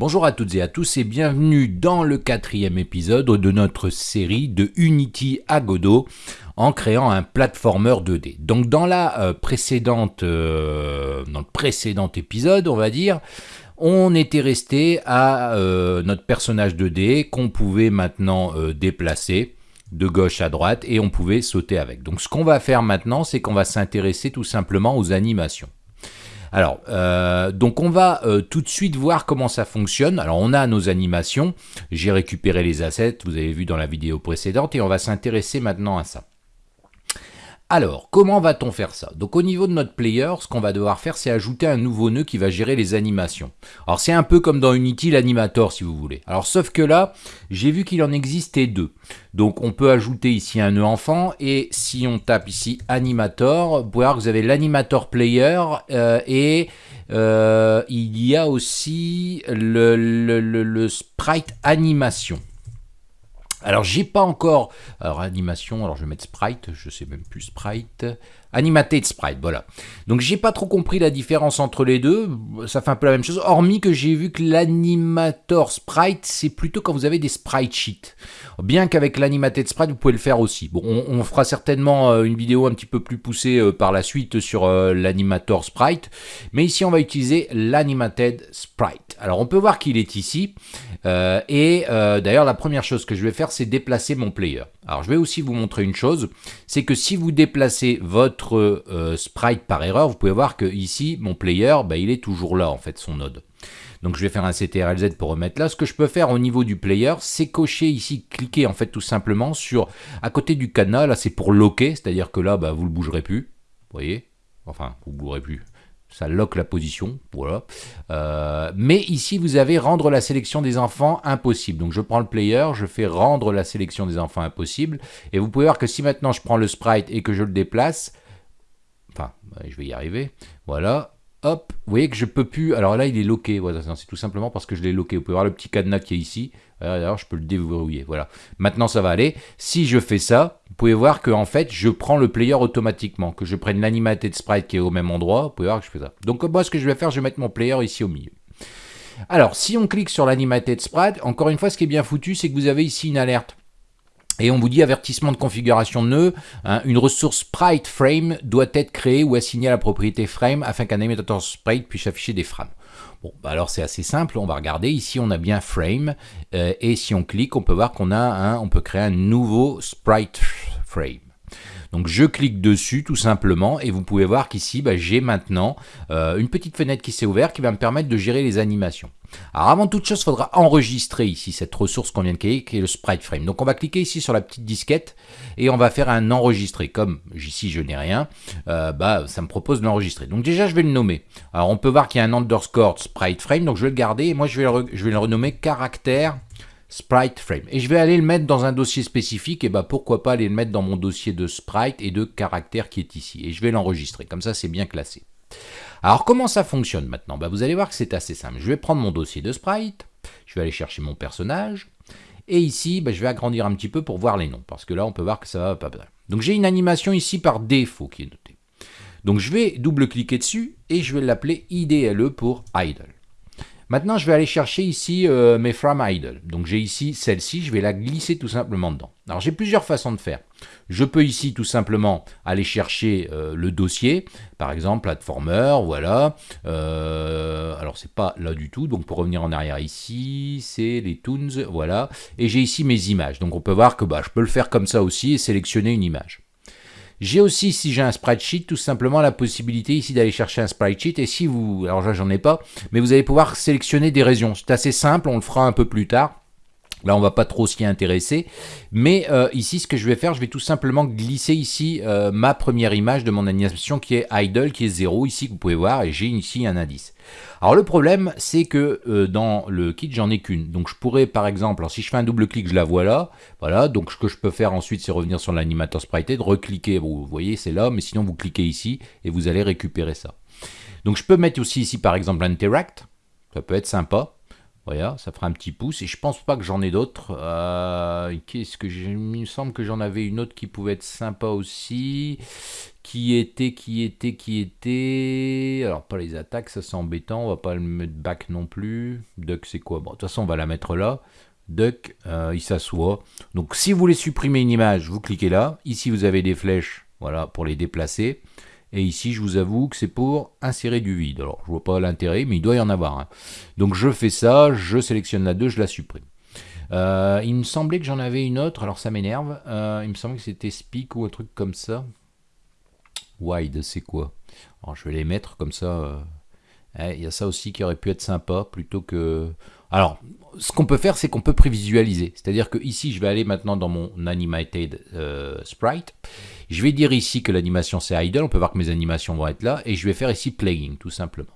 Bonjour à toutes et à tous et bienvenue dans le quatrième épisode de notre série de Unity à Godot en créant un platformer 2D. Donc dans la euh, précédente, euh, dans le précédent épisode, on va dire, on était resté à euh, notre personnage 2D qu'on pouvait maintenant déplacer de gauche à droite et on pouvait sauter avec. Donc ce qu'on va faire maintenant, c'est qu'on va s'intéresser tout simplement aux animations. Alors, euh, donc on va euh, tout de suite voir comment ça fonctionne. Alors on a nos animations, j'ai récupéré les assets, vous avez vu dans la vidéo précédente, et on va s'intéresser maintenant à ça. Alors, comment va-t-on faire ça? Donc au niveau de notre player, ce qu'on va devoir faire, c'est ajouter un nouveau nœud qui va gérer les animations. Alors c'est un peu comme dans Unity l'animator si vous voulez. Alors sauf que là, j'ai vu qu'il en existait deux. Donc on peut ajouter ici un nœud enfant et si on tape ici animator, vous pouvez voir que vous avez l'animator player euh, et euh, il y a aussi le sprite animation. Alors j'ai pas encore, alors animation, alors je vais mettre sprite, je sais même plus sprite, Animated Sprite, voilà. Donc j'ai pas trop compris la différence entre les deux, ça fait un peu la même chose, hormis que j'ai vu que l'animator sprite, c'est plutôt quand vous avez des sprite sheets. Bien qu'avec l'animated sprite, vous pouvez le faire aussi. Bon, on, fera certainement euh, une vidéo un petit peu plus poussée euh, par la suite sur euh, l'animator sprite, mais ici on va utiliser l'animated sprite. Alors on peut voir qu'il est ici, et d'ailleurs la première chose que je vais faire, c'est déplacer mon player. Alors je vais aussi vous montrer une chose, c'est que si vous déplacez votre euh, sprite par erreur, vous pouvez voir que ici, mon player, bah, il est toujours là en fait, son node. Donc je vais faire un CTRLZ pour remettre là. Ce que je peux faire au niveau du player, c'est cocher ici, cliquer en fait tout simplement sur, à côté du cadenas, là c'est pour locker, c'est-à-dire que là, bah, vous ne le bougerez plus, voyez? Enfin, vous ne bougerez plus, ça lock la position, voilà. Euh, mais ici, vous avez rendre la sélection des enfants impossible. Donc je prends le player, je fais rendre la sélection des enfants impossible, et vous pouvez voir que si maintenant je prends le sprite et que je le déplace, enfin, je vais y arriver, voilà, hop, vous voyez que je peux plus, alors là il est loqué, voilà, c'est tout simplement parce que je l'ai loqué, vous pouvez voir le petit cadenas qui est ici, alors je peux le déverrouiller, voilà. Maintenant ça va aller, si je fais ça, vous pouvez voir que en fait je prends le player automatiquement, que je prenne l'animated sprite qui est au même endroit, vous pouvez voir que je fais ça. Donc moi ce que je vais faire, je vais mettre mon player ici au milieu. Alors si on clique sur l'animated sprite, encore une fois ce qui est bien foutu, c'est que vous avez ici une alerte. Et on vous dit avertissement de configuration de nœud, hein, une ressource sprite frame doit être créée ou assignée à la propriété frame afin qu'un animator sprite puisse afficher des frames. Bon, bah alors c'est assez simple, on va regarder, ici on a bien frame, euh, et si on clique, on peut voir qu'on a un, on peut créer un nouveau sprite frame. Donc je clique dessus tout simplement et vous pouvez voir qu'ici bah, j'ai maintenant euh, une petite fenêtre qui s'est ouverte qui va me permettre de gérer les animations. Alors avant toute chose, il faudra enregistrer ici cette ressource qu'on vient de créer qui est le sprite frame. Donc on va cliquer ici sur la petite disquette et on va faire un enregistrer. Comme ici je n'ai rien, euh, bah, ça me propose de l'enregistrer. Donc déjà je vais le nommer. Alors on peut voir qu'il y a un underscore sprite frame, donc je vais le garder et moi je vais le, je vais le renommer caractère sprite frame. Et je vais aller le mettre dans un dossier spécifique, et bah pourquoi pas aller le mettre dans mon dossier de sprite et de caractère qui est ici. Et je vais l'enregistrer, comme ça c'est bien classé. Alors comment ça fonctionne maintenant? Bah, Vous allez voir que c'est assez simple. Je vais prendre mon dossier de sprite, je vais aller chercher mon personnage, et ici bah, je vais agrandir un petit peu pour voir les noms, parce que là on peut voir que ça va pas bien. Donc j'ai une animation ici par défaut qui est notée. Donc je vais double-cliquer dessus, et je vais l'appeler IDLE pour idle. Maintenant, je vais aller chercher ici euh, mes frame idle. Donc j'ai ici celle-ci, je vais la glisser tout simplement dedans. Alors j'ai plusieurs façons de faire. Je peux ici tout simplement aller chercher euh, le dossier, par exemple platformer, voilà. Euh, alors c'est pas là du tout, donc pour revenir en arrière ici, c'est les toons, voilà. Et j'ai ici mes images. Donc on peut voir que bah, je peux le faire comme ça aussi et sélectionner une image. J'ai aussi, si j'ai un spreadsheet, tout simplement la possibilité ici d'aller chercher un spreadsheet. Et si vous, alors là j'en ai pas, mais vous allez pouvoir sélectionner des régions. C'est assez simple, on le fera un peu plus tard. Là, on va pas trop s'y intéresser. Mais euh, ici, ce que je vais faire, je vais tout simplement glisser ici euh, ma première image de mon animation qui est idle, qui est 0, ici, vous pouvez voir, et j'ai ici un indice. Alors le problème, c'est que euh, dans le kit, j'en ai qu'une. Donc je pourrais, par exemple, alors si je fais un double-clic, je la vois là. Voilà, donc ce que je peux faire ensuite, c'est revenir sur l'animateur sprite de recliquer. Vous voyez, c'est là, mais sinon vous cliquez ici et vous allez récupérer ça. Donc je peux mettre aussi ici, par exemple, interact. Ça peut être sympa. Voilà, ça fera un petit pouce. Et je pense pas que j'en ai d'autres. Euh, qu'est-ce que Il me semble que j'en avais une autre qui pouvait être sympa aussi. Qui était, qui était, qui était. Alors, pas les attaques, ça c'est embêtant. On va pas le mettre back non plus. Duck, c'est quoi? Bon, de toute façon, on va la mettre là. Duck, euh, il s'assoit. Donc, si vous voulez supprimer une image, vous cliquez là. Ici, vous avez des flèches voilà, pour les déplacer. Et ici, je vous avoue que c'est pour insérer du vide. Alors, je vois pas l'intérêt, mais il doit y en avoir. un. Donc, je fais ça, je sélectionne la 2, je la supprime. Euh, il me semblait que j'en avais une autre, alors ça m'énerve. Euh, il me semblait que c'était Speak ou un truc comme ça. Wide, c'est quoi? Alors, je vais les mettre comme ça. Euh, eh, il y a ça aussi qui aurait pu être sympa, plutôt que... Alors, ce qu'on peut faire, c'est qu'on peut prévisualiser. C'est-à-dire que ici, je vais aller maintenant dans mon animated sprite. Je vais dire ici que l'animation c'est idle, on peut voir que mes animations vont être là, et je vais faire ici playing, tout simplement.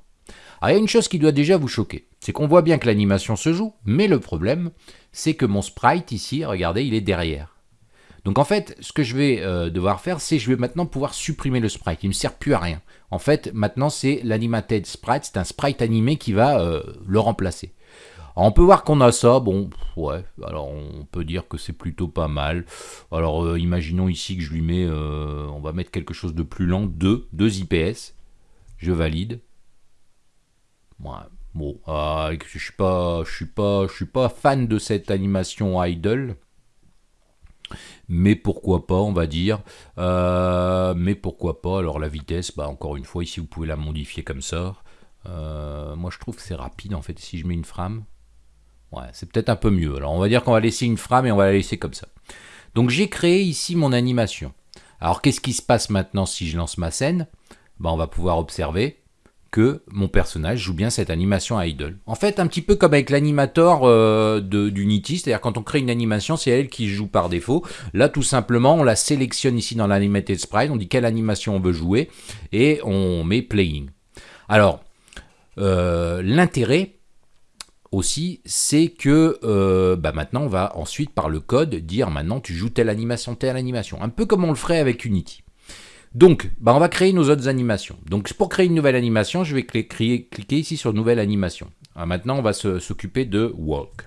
Alors il y a une chose qui doit déjà vous choquer, c'est qu'on voit bien que l'animation se joue, mais le problème, c'est que mon sprite ici, regardez, il est derrière. Donc en fait, ce que je vais euh, devoir faire, c'est je vais maintenant pouvoir supprimer le sprite. Il ne me sert plus à rien. En fait, maintenant, c'est l'animated sprite, c'est un sprite animé qui va euh, le remplacer on peut voir qu'on a ça, bon, ouais, alors on peut dire que c'est plutôt pas mal. Alors euh, imaginons ici que je lui mets, euh, on va mettre quelque chose de plus lent, 2, 2 IPS, je valide. Ouais, bon, ah, je suis pas, je suis pas, je suis pas fan de cette animation idle. Mais pourquoi pas, on va dire. Euh, mais pourquoi pas, alors la vitesse, bah encore une fois, ici vous pouvez la modifier comme ça. moi je trouve que c'est rapide en fait, si je mets une frame. C'est peut-être un peu mieux. Alors on va dire qu'on va laisser une frame et on va la laisser comme ça. Donc j'ai créé ici mon animation. Alors qu'est-ce qui se passe maintenant si je lance ma scène? Ben, On va pouvoir observer que mon personnage joue bien cette animation à idle. En fait, un petit peu comme avec l'animator euh, d'Unity, c'est-à-dire quand on crée une animation, c'est elle qui joue par défaut. Là, tout simplement, on la sélectionne ici dans l'animated sprite, on dit quelle animation on veut jouer, et on met playing. Alors, euh, l'intérêt, aussi, c'est que euh, bah maintenant on va ensuite par le code dire maintenant tu joues telle animation, telle animation, un peu comme on le ferait avec Unity. Donc, bah on va créer nos autres animations. Donc pour créer une nouvelle animation, je vais cliquer, ici sur nouvelle animation. Ah, maintenant on va s'occuper de walk.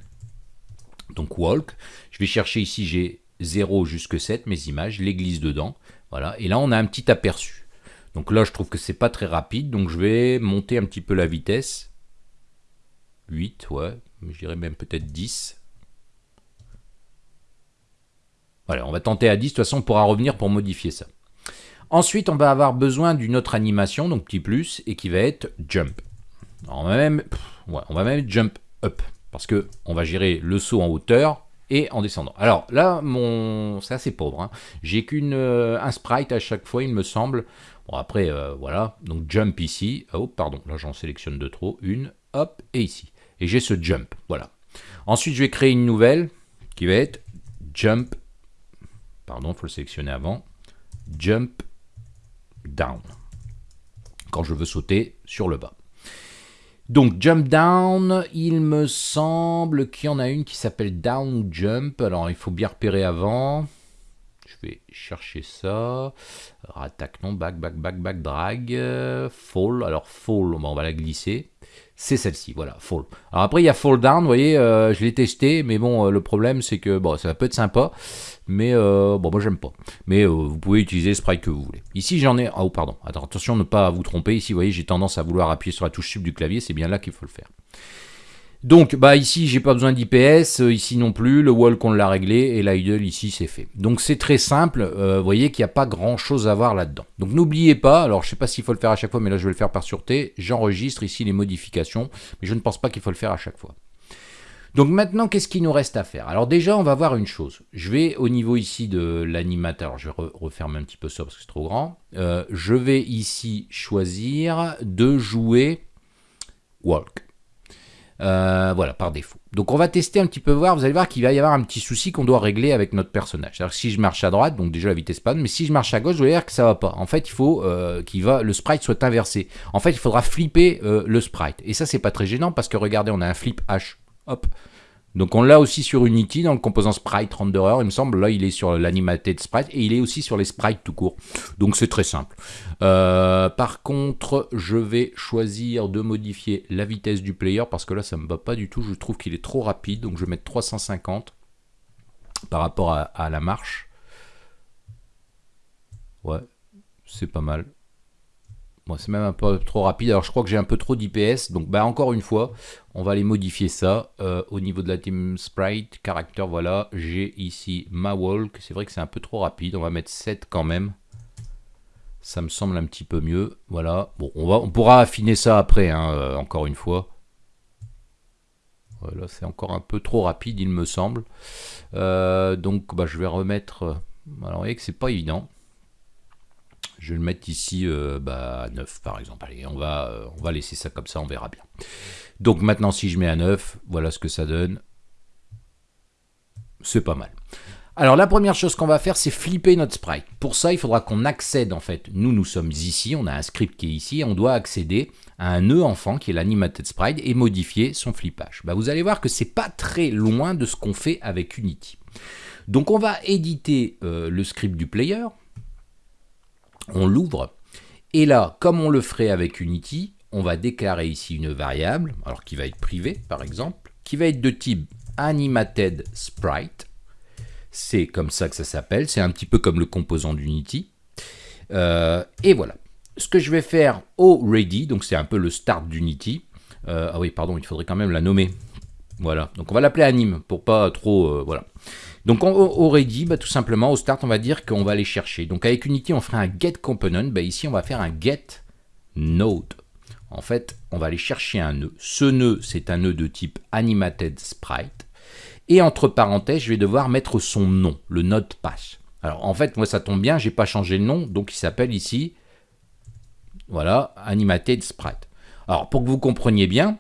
Donc walk, je vais chercher ici, j'ai 0 jusque 7 mes images, les dedans. Voilà, et là on a un petit aperçu. Donc là je trouve que c'est pas très rapide, donc je vais monter un petit peu la vitesse 8, ouais, je dirais même peut-être 10. Voilà, on va tenter à 10, de toute façon on pourra revenir pour modifier ça. Ensuite, on va avoir besoin d'une autre animation, donc petit plus, et qui va être jump. on va même, jump up, parce que on va gérer le saut en hauteur et en descendant. Alors là, c'est assez pauvre. Hein. J'ai qu'une euh, sprite à chaque fois, il me semble. Bon après, euh, voilà. Donc jump ici. Oh pardon, là j'en sélectionne de trop. Une, hop, et ici et j'ai ce jump. Voilà. Ensuite, je vais créer une nouvelle qui va être jump. Pardon, il faut le sélectionner avant. Jump down. Quand je veux sauter sur le bas. Donc jump down, il me semble qu'il y en a une qui s'appelle down jump. Alors il faut bien repérer avant. Je vais chercher ça. Attaque non, back, back, back, back, drag, fall. Alors fall, on va la glisser c'est celle-ci, voilà, Fall. Alors après, il y a Fall Down, vous voyez, euh, je l'ai testé, mais bon, euh, le problème, c'est que, bon, ça peut être sympa, mais euh, bon, moi, j'aime pas. Mais vous pouvez utiliser le sprite que vous voulez. Ici, j'en ai... Oh, pardon, attention, ne pas vous tromper. Ici, vous voyez, j'ai tendance à vouloir appuyer sur la touche sub du clavier, c'est bien là qu'il faut le faire. Donc bah ici j'ai pas besoin d'IPS, euh, ici non plus, le wall qu'on l'a réglé et l'idle ici c'est fait. Donc c'est très simple, euh, vous voyez qu'il n'y a pas grand chose à voir là-dedans. Donc n'oubliez pas, alors je sais pas s'il faut le faire à chaque fois mais là je vais le faire par sûreté, j'enregistre ici les modifications, mais je ne pense pas qu'il faut le faire à chaque fois. Donc maintenant, qu'est-ce qu'il nous reste à faire? Alors déjà, on va voir une chose. Je vais au niveau ici de l'animateur, je vais refermer un petit peu ça parce que c'est trop grand. Euh, je vais ici choisir de jouer walk. Euh, voilà, par défaut. Donc on va tester un petit peu voir, vous allez voir qu'il va y avoir un petit souci qu'on doit régler avec notre personnage. Que si je marche à droite, donc déjà la vitesse panne, mais si je marche à gauche, vous allez voir que ça va pas. En fait, il faut euh, qu'il va, le sprite soit inversé. En fait, il faudra flipper euh, le sprite. Et ça, c'est pas très gênant parce que regardez, on a un flip H. Hop. Donc on l'a aussi sur Unity dans le composant sprite renderer, il me semble. Là, il est sur l'animated sprite et il est aussi sur les sprites tout court. Donc c'est très simple. Euh, par contre, je vais choisir de modifier la vitesse du player parce que là, ça me va pas du tout. Je trouve qu'il est trop rapide. Donc je vais mettre 350 par rapport à la marche. Ouais, c'est pas mal c'est même un peu trop rapide. Alors je crois que j'ai un peu trop d'IPS. Donc bah encore une fois, on va aller modifier ça. Euh, au niveau de la team sprite, caractère, voilà. J'ai ici ma walk. C'est vrai que c'est un peu trop rapide. On va mettre 7 quand même. Ça me semble un petit peu mieux. Voilà. Bon, on, va, on pourra affiner ça après, hein, euh, encore une fois. Voilà, c'est encore un peu trop rapide, il me semble. Euh, donc, bah, je vais remettre... Alors, vous voyez que c'est pas évident. Je vais le mettre ici bah, à 9 par exemple. Allez, on va, on va laisser ça comme ça, on verra bien. Donc maintenant, si je mets à 9, voilà ce que ça donne. C'est pas mal. Alors la première chose qu'on va faire, c'est flipper notre sprite. Pour ça, il faudra qu'on accède en fait. Nous, nous sommes ici, on a un script qui est ici, on doit accéder à un nœud enfant qui est l'animated sprite et modifier son flippage. Bah, vous allez voir que c'est pas très loin de ce qu'on fait avec Unity. Donc on va éditer euh, le script du player, on l'ouvre, et là, comme on le ferait avec Unity, on va déclarer ici une variable, alors qui va être privée par exemple, qui va être de type animated sprite. C'est comme ça que ça s'appelle, c'est un petit peu comme le composant d'Unity. Euh, et voilà. Ce que je vais faire au ready, donc c'est un peu le start d'Unity. Euh, ah oui, pardon, il faudrait quand même la nommer. Voilà, donc on va l'appeler anime pour pas trop... Euh, voilà. Donc on aurait dit, bah, tout simplement, au start, on va dire qu'on va aller chercher. Donc avec Unity, on ferait un get component. Bah, ici, on va faire un get node. En fait, on va aller chercher un nœud. Ce nœud, c'est un nœud de type animated sprite. Et entre parenthèses, je vais devoir mettre son nom, le node pass. Alors en fait, moi ça tombe bien, j'ai pas changé le nom, donc il s'appelle ici, voilà, animated sprite. Alors pour que vous compreniez bien,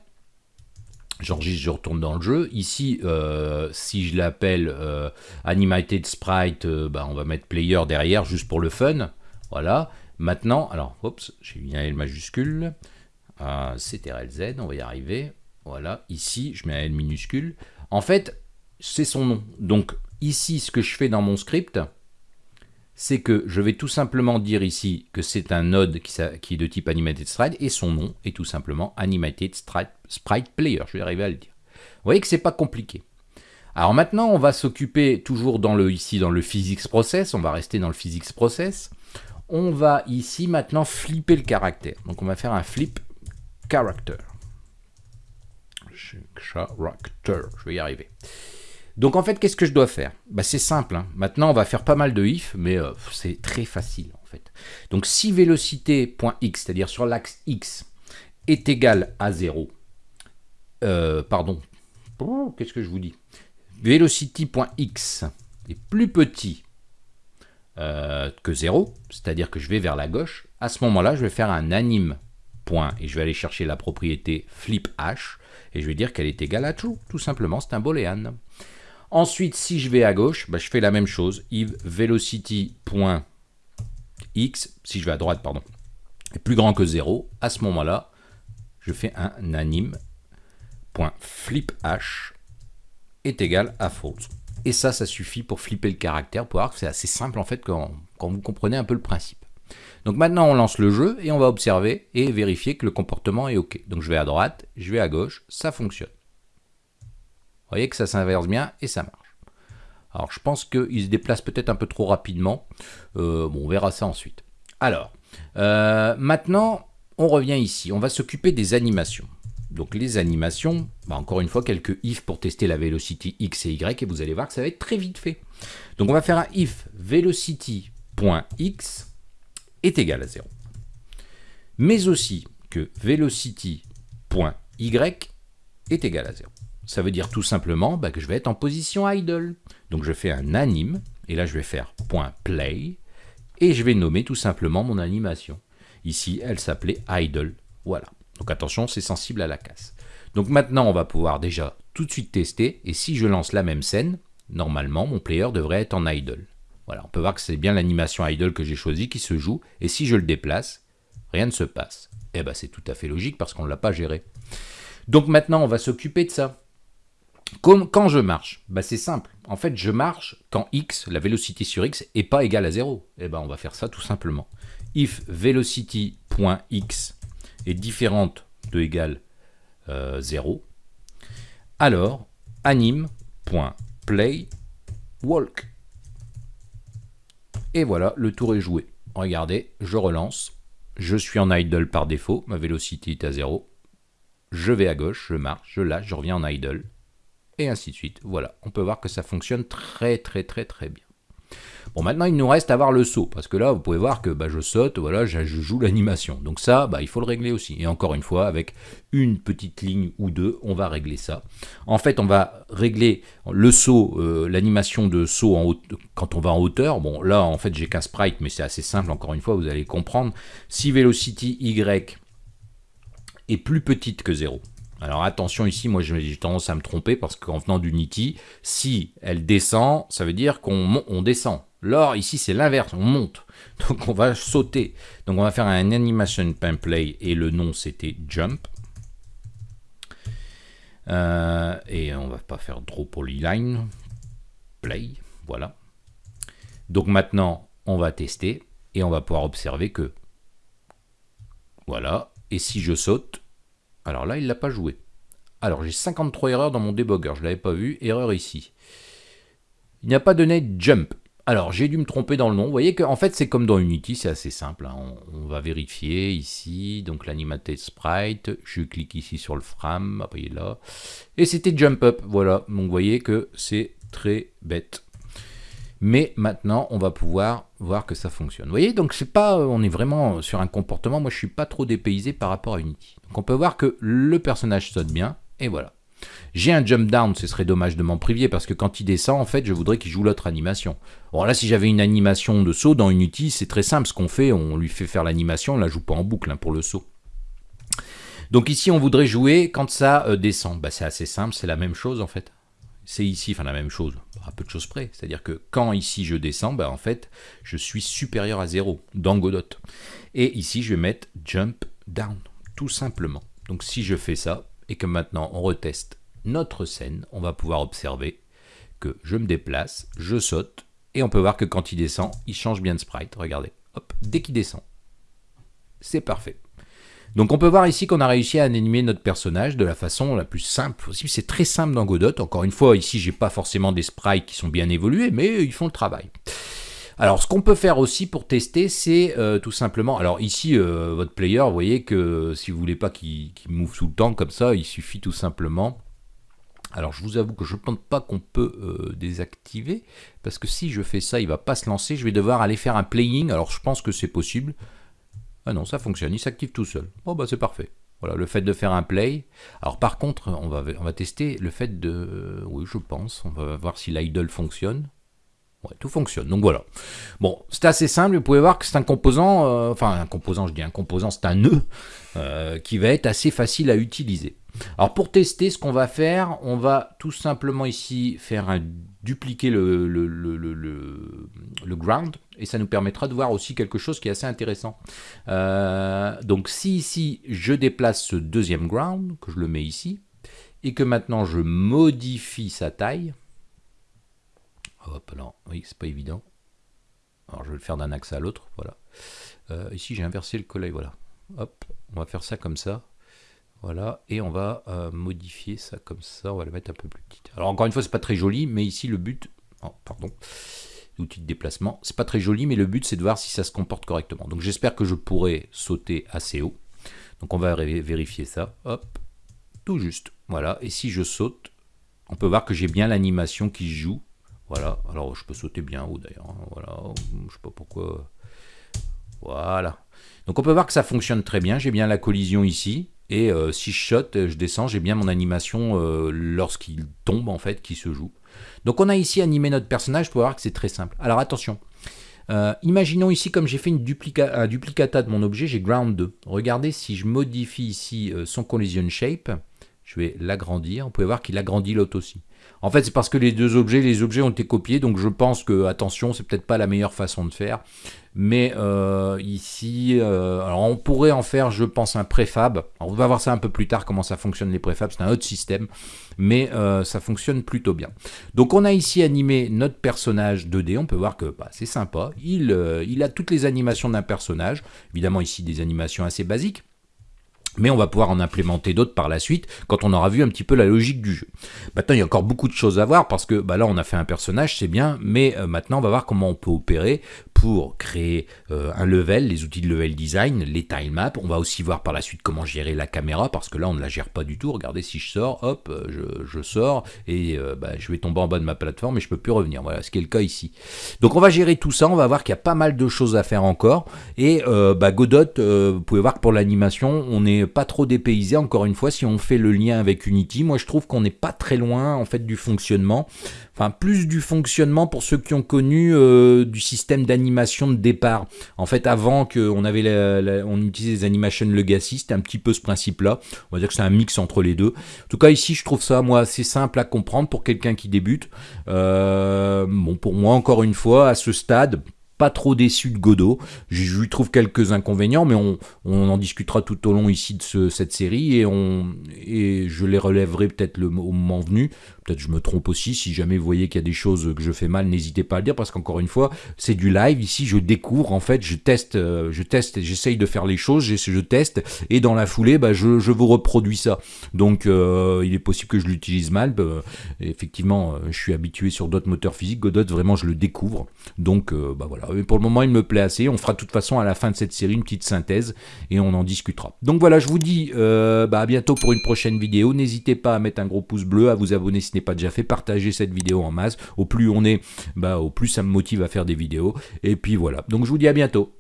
J'enregistre, je retourne dans le jeu. Ici, euh, si je l'appelle euh, Animated Sprite, euh, bah, on va mettre Player derrière, juste pour le fun. Voilà. Maintenant, alors, oups, j'ai mis un L majuscule. CTRL Z, on va y arriver. Voilà. Ici, je mets un L minuscule. En fait, c'est son nom. Donc, ici, ce que je fais dans mon script, c'est que je vais tout simplement dire ici que c'est un node qui, est de type Animated Sprite et son nom est tout simplement Animated Sprite, Player. Je vais arriver à le dire. Vous voyez que c'est pas compliqué. Alors maintenant, on va s'occuper toujours dans le, ici dans le physics process. On va rester dans le physics process. On va ici maintenant flipper le caractère. Donc on va faire un flip character. Character. Je vais y arriver. Donc en fait, qu'est-ce que je dois faire? Bah, C'est simple. Hein. Maintenant, on va faire pas mal de if, mais euh, c'est très facile en fait. Donc si vélocité.x, c'est-à-dire sur l'axe x, est égal à 0, euh, pardon, oh, qu'est-ce que je vous dis? Velocity.x est plus petit euh, que 0, c'est-à-dire que je vais vers la gauche, à ce moment-là, je vais faire un anime et je vais aller chercher la propriété flip h et je vais dire qu'elle est égale à true, tout simplement, c'est un boolean. Ensuite, si je vais à gauche, bah, je fais la même chose. if velocity.x, si je vais à droite, pardon, est plus grand que 0, à ce moment-là, je fais un anime.fliph est égal à false. Et ça, ça suffit pour flipper le caractère, pour voir que c'est assez simple en fait quand, quand vous comprenez un peu le principe. Donc maintenant, on lance le jeu et on va observer et vérifier que le comportement est OK. Donc je vais à droite, je vais à gauche, ça fonctionne. Vous voyez que ça s'inverse bien et ça marche. Alors je pense qu'il se déplace peut-être un peu trop rapidement. Euh, bon, on verra ça ensuite. Alors, euh, maintenant, on revient ici. On va s'occuper des animations. Donc les animations, bah, encore une fois, quelques if pour tester la velocity x et y, et vous allez voir que ça va être très vite fait. Donc on va faire un if velocity.x est égal à 0. Mais aussi que velocity.y est égal à 0. Ça veut dire tout simplement bah, que je vais être en position idle. Donc je fais un anime, et là je vais faire .play, et je vais nommer tout simplement mon animation. Ici, elle s'appelait idle. Voilà. Donc attention, c'est sensible à la casse. Donc maintenant, on va pouvoir déjà tout de suite tester, et si je lance la même scène, normalement, mon player devrait être en idle. Voilà, on peut voir que c'est bien l'animation idle que j'ai choisi qui se joue, et si je le déplace, rien ne se passe. Eh bien, c'est tout à fait logique parce qu'on ne l'a pas géré. Donc maintenant, on va s'occuper de ça. Quand je marche, bah c'est simple. En fait, je marche quand x, la vélocité sur x, est pas égale à 0. Et eh ben, on va faire ça tout simplement. If velocity.x est différente de égale 0, euh, alors anime.play walk. Et voilà, le tour est joué. Regardez, je relance. Je suis en idle par défaut, ma vélocité est à 0. Je vais à gauche, je marche, je lâche, je reviens en idle et ainsi de suite. Voilà, on peut voir que ça fonctionne très très très très bien. Bon, maintenant, il nous reste à voir le saut, parce que là, vous pouvez voir que bah, je saute, voilà, je, joue l'animation. Donc ça, bah, il faut le régler aussi. Et encore une fois, avec une petite ligne ou deux, on va régler ça. En fait, on va régler le saut, euh, l'animation de saut en quand on va en hauteur. Bon, là, en fait, j'ai qu'un sprite, mais c'est assez simple, encore une fois, vous allez comprendre. Si velocity Y est plus petite que 0, alors attention ici, moi j'ai tendance à me tromper parce qu'en venant d'Unity, si elle descend, ça veut dire qu'on on descend. Lors ici c'est l'inverse, on monte. Donc on va sauter. Donc on va faire un animation play et le nom c'était jump. Euh, et on va pas faire draw polyline, play, voilà. Donc maintenant on va tester et on va pouvoir observer que voilà. Et si je saute, alors là, il ne l'a pas joué. Alors, j'ai 53 erreurs dans mon debugger, je ne l'avais pas vu. Erreur ici. Il n'y a pas donné jump. Alors, j'ai dû me tromper dans le nom. Vous voyez qu'en fait, c'est comme dans Unity, c'est assez simple. Hein. On, va vérifier ici, donc l'animated sprite. Je clique ici sur le frame, là. Et c'était jump up, voilà. Donc, vous voyez que c'est très bête. Mais maintenant, on va pouvoir voir que ça fonctionne. Vous voyez, donc c'est pas, on est vraiment sur un comportement, moi je suis pas trop dépaysé par rapport à Unity. Donc on peut voir que le personnage saute bien, et voilà. J'ai un jump down, ce serait dommage de m'en priver, parce que quand il descend, en fait, je voudrais qu'il joue l'autre animation. Bon là, si j'avais une animation de saut dans Unity, c'est très simple, ce qu'on fait, on lui fait faire l'animation, on la joue pas en boucle hein, pour le saut. Donc ici, on voudrait jouer quand ça euh, descend. Bah, c'est assez simple, c'est la même chose en fait c'est ici, enfin la même chose, à peu de choses près. C'est-à-dire que quand ici je descends, ben, en fait, je suis supérieur à 0 dans Godot. Et ici, je vais mettre jump down, tout simplement. Donc si je fais ça, et que maintenant on reteste notre scène, on va pouvoir observer que je me déplace, je saute, et on peut voir que quand il descend, il change bien de sprite. Regardez, hop, dès qu'il descend, c'est parfait. Donc on peut voir ici qu'on a réussi à animer notre personnage de la façon la plus simple possible. C'est très simple dans Godot. Encore une fois, ici, j'ai pas forcément des sprites qui sont bien évolués, mais ils font le travail. Alors, ce qu'on peut faire aussi pour tester, c'est euh, tout simplement... Alors ici, euh, votre player, vous voyez que si vous voulez pas qu'il move tout le temps comme ça, il suffit tout simplement... Alors, je vous avoue que je ne pense pas qu'on peut euh, désactiver, parce que si je fais ça, il va pas se lancer. Je vais devoir aller faire un playing. Alors, je pense que c'est possible. Ah non, ça fonctionne, il s'active tout seul. Bon bah c'est parfait. Voilà, le fait de faire un play. Alors par contre, on va, tester le fait de... Oui, je pense. On va voir si l'idle fonctionne. Ouais, tout fonctionne. Donc voilà. Bon, c'est assez simple. Vous pouvez voir que c'est un composant... Euh, enfin, un composant, je dis un composant, c'est un nœud euh, qui va être assez facile à utiliser. Alors pour tester, ce qu'on va faire, on va tout simplement ici faire un dupliquer le, le, le, ground et ça nous permettra de voir aussi quelque chose qui est assez intéressant. Euh, donc si ici je déplace ce deuxième ground, que je le mets ici, et que maintenant je modifie sa taille, hop là, oui c'est pas évident, alors je vais le faire d'un axe à l'autre, voilà. Euh, ici j'ai inversé le collègue, voilà, hop, on va faire ça comme ça, voilà, et on va euh, modifier ça comme ça, on va le mettre un peu plus petit. Alors encore une fois, c'est pas très joli, mais ici le but, oh, pardon, l'outil de déplacement, c'est pas très joli, mais le but c'est de voir si ça se comporte correctement. Donc j'espère que je pourrai sauter assez haut. Donc on va vérifier ça, hop, tout juste, voilà, et si je saute, on peut voir que j'ai bien l'animation qui joue, voilà, alors je peux sauter bien haut d'ailleurs, hein, voilà, je sais pas pourquoi, voilà. Donc on peut voir que ça fonctionne très bien, j'ai bien la collision ici, et euh, si je shot, euh, je descends, j'ai bien mon animation euh, lorsqu'il tombe en fait qui se joue. Donc on a ici animé notre personnage pour voir que c'est très simple. Alors attention, imaginons ici comme j'ai fait un duplicata de mon objet, j'ai ground 2. Regardez si je modifie ici son collision shape, je vais l'agrandir, vous pouvez voir qu'il agrandit l'autre aussi. En fait c'est parce que les deux objets, les objets ont été copiés, donc je pense que, attention, c'est peut-être pas la meilleure façon de faire. Mais euh, ici, alors on pourrait en faire, je pense, un préfab. on va voir ça un peu plus tard, comment ça fonctionne les préfabs, c'est un autre système, mais ça fonctionne plutôt bien. Donc on a ici animé notre personnage 2D, on peut voir que bah, c'est sympa, il, il a toutes les animations d'un personnage, évidemment ici des animations assez basiques, mais on va pouvoir en implémenter d'autres par la suite quand on aura vu un petit peu la logique du jeu. Maintenant, il y a encore beaucoup de choses à voir parce que bah là, on a fait un personnage, c'est bien, mais euh, maintenant, on va voir comment on peut opérer pour créer euh, un level, les outils de level design, les tile maps. On va aussi voir par la suite comment gérer la caméra parce que là, on ne la gère pas du tout. Regardez, si je sors, hop, euh, je, sors et bah, je vais tomber en bas de ma plateforme et je peux plus revenir. Voilà, ce qui est le cas ici. Donc, on va gérer tout ça. On va voir qu'il y a pas mal de choses à faire encore. Et bah, Godot, vous pouvez voir que pour l'animation, on est pas trop dépaysé. Encore une fois, si on fait le lien avec Unity, moi je trouve qu'on n'est pas très loin en fait du fonctionnement. Enfin, plus du fonctionnement pour ceux qui ont connu euh, du système d'animation de départ. En fait, avant qu'on avait on utilisait les animation legacy, c'était un petit peu ce principe-là. On va dire que c'est un mix entre les deux. En tout cas, ici, je trouve ça moi assez simple à comprendre pour quelqu'un qui débute. Euh, bon, pour moi, encore une fois, à ce stade, pas trop déçu de Godot. Je lui trouve quelques inconvénients, mais on, en discutera tout au long ici de cette série et, on, et je les relèverai peut-être au moment venu. Peut-être je me trompe aussi. Si jamais vous voyez qu'il y a des choses que je fais mal, n'hésitez pas à le dire parce qu'encore une fois, c'est du live. Ici, je découvre. En fait, je teste, euh, je teste, j'essaye de faire les choses, je, je, teste et dans la foulée, bah, je, je vous reproduis ça. Donc, euh, il est possible que je l'utilise mal. Bah, effectivement, euh, je suis habitué sur d'autres moteurs physiques. Godot, vraiment, je le découvre. Donc, bah voilà. Mais pour le moment, il me plaît assez. On fera de toute façon à la fin de cette série une petite synthèse et on en discutera. Donc voilà, je vous dis bah, à bientôt pour une prochaine vidéo. N'hésitez pas à mettre un gros pouce bleu, à vous abonner si n'est pas déjà fait, partagez cette vidéo en masse. Au plus on est, bah, au plus ça me motive à faire des vidéos. Et puis voilà. Donc je vous dis à bientôt.